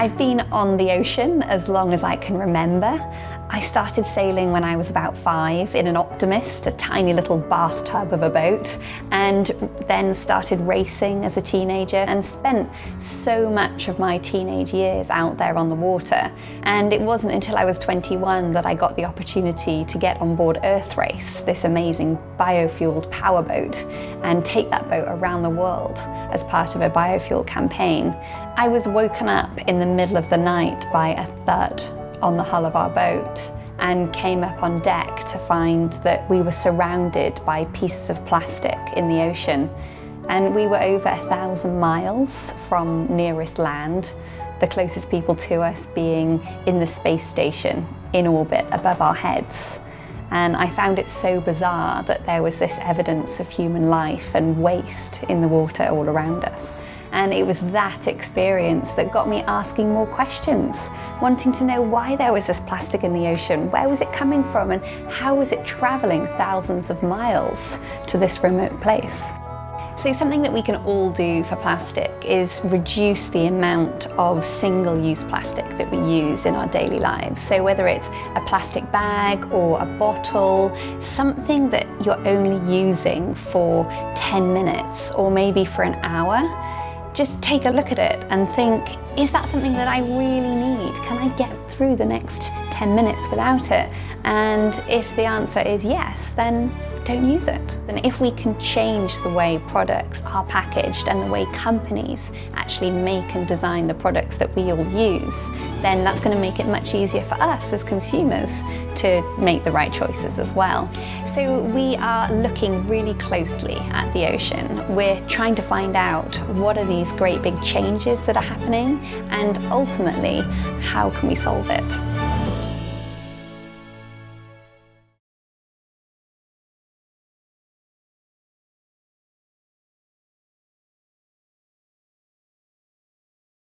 I've been on the ocean as long as I can remember. I started sailing when I was about five in an Optimist, a tiny little bathtub of a boat, and then started racing as a teenager and spent so much of my teenage years out there on the water. And it wasn't until I was 21 that I got the opportunity to get on board Earthrace, this amazing biofueled powerboat, and take that boat around the world as part of a biofuel campaign. I was woken up in the middle of the night by a thud on the hull of our boat and came up on deck to find that we were surrounded by pieces of plastic in the ocean. And we were over a thousand miles from nearest land, the closest people to us being in the space station in orbit above our heads. And I found it so bizarre that there was this evidence of human life and waste in the water all around us. And it was that experience that got me asking more questions, wanting to know why there was this plastic in the ocean, where was it coming from, and how was it traveling thousands of miles to this remote place. So something that we can all do for plastic is reduce the amount of single-use plastic that we use in our daily lives. So whether it's a plastic bag or a bottle, something that you're only using for 10 minutes or maybe for an hour, just take a look at it and think, is that something that I really need? Can I get through the next 10 minutes without it? And if the answer is yes, then don't use it. And if we can change the way products are packaged and the way companies actually make and design the products that we all use, then that's going to make it much easier for us as consumers to make the right choices as well. So we are looking really closely at the ocean. We're trying to find out what are these great big changes that are happening and ultimately how can we solve it.